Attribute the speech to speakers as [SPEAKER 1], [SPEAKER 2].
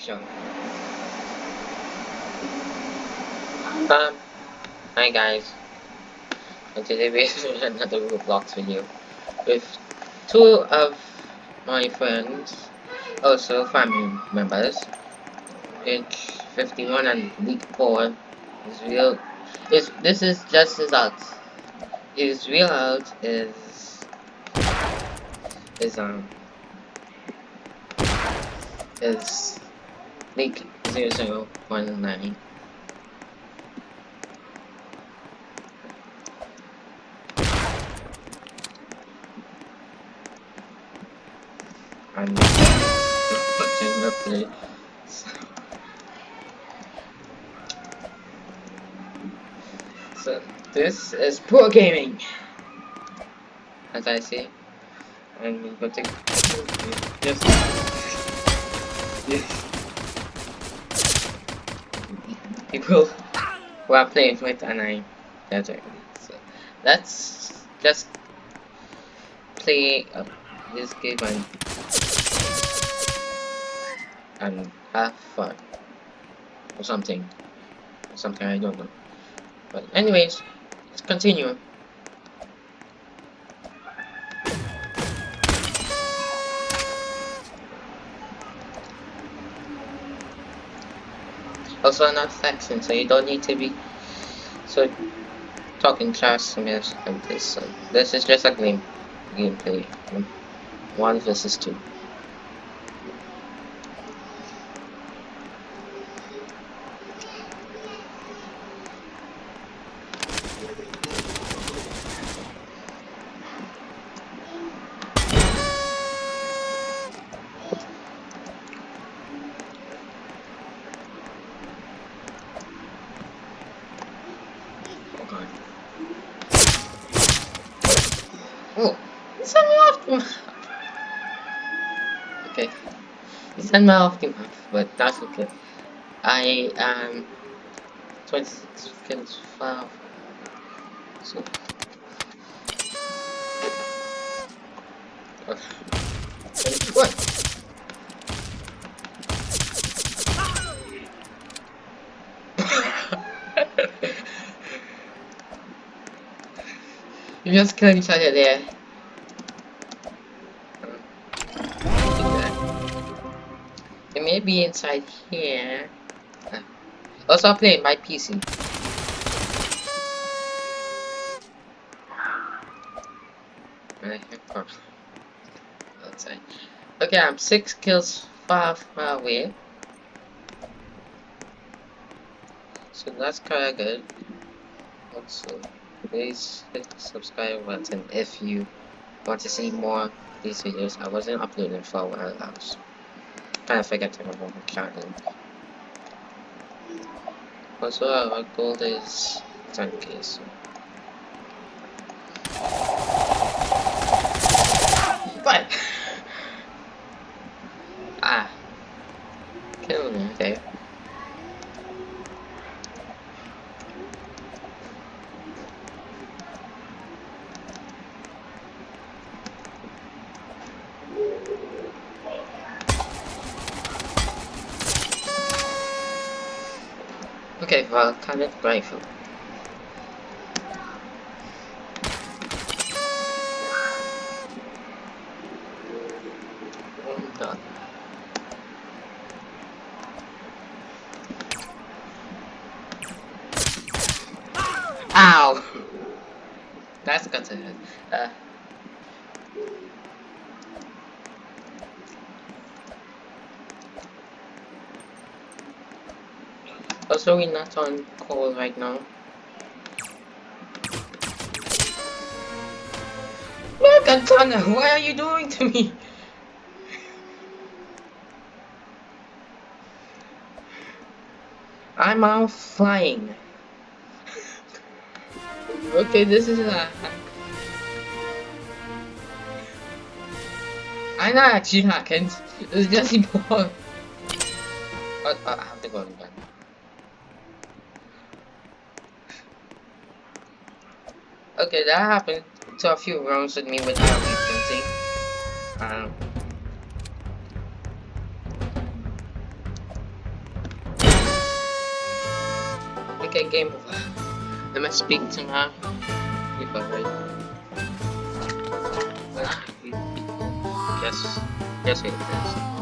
[SPEAKER 1] Sure. Um, hi guys. And today we have another Roblox video with two of my friends, also family members. Age 51 and week 4 is real. Is this is just results. His real out is is um is leak 0019. And watching the play. So this is poor gaming, as I see. And we're going to just people who are playing with and I it. So let's just play uh, this game and and have fun. Or something. Something I don't know. But anyways let's continue also not flexing so you don't need to be so talking trash to me so this is just a game gameplay. One versus two Me off the map. Okay, you sent me off the map, but that's okay. I am 26 seconds far. So. What? What? You just killed each other there. It may be inside here. Also playing my PC. Okay, I'm six kills far, far away. So that's kinda good. Also please hit the subscribe button if you want to see more of these videos. I wasn't uploading for a while. I kind of forgetting about my channel. Also, our goal is 10k. So. But ah, kill me, okay. Okay, well, kind of grateful. Ow! That's got to hurt. Uh, Also, we're not on call right now. Look, Antana, what are you doing to me? I'm out flying. okay, this is a... I'm not actually hacking. It's just important. Oh, I have to go again. Okay, that happened to a few rounds with me without weakening. Um, okay, game over. Let me speak to my people, right? Yes, yes, it is.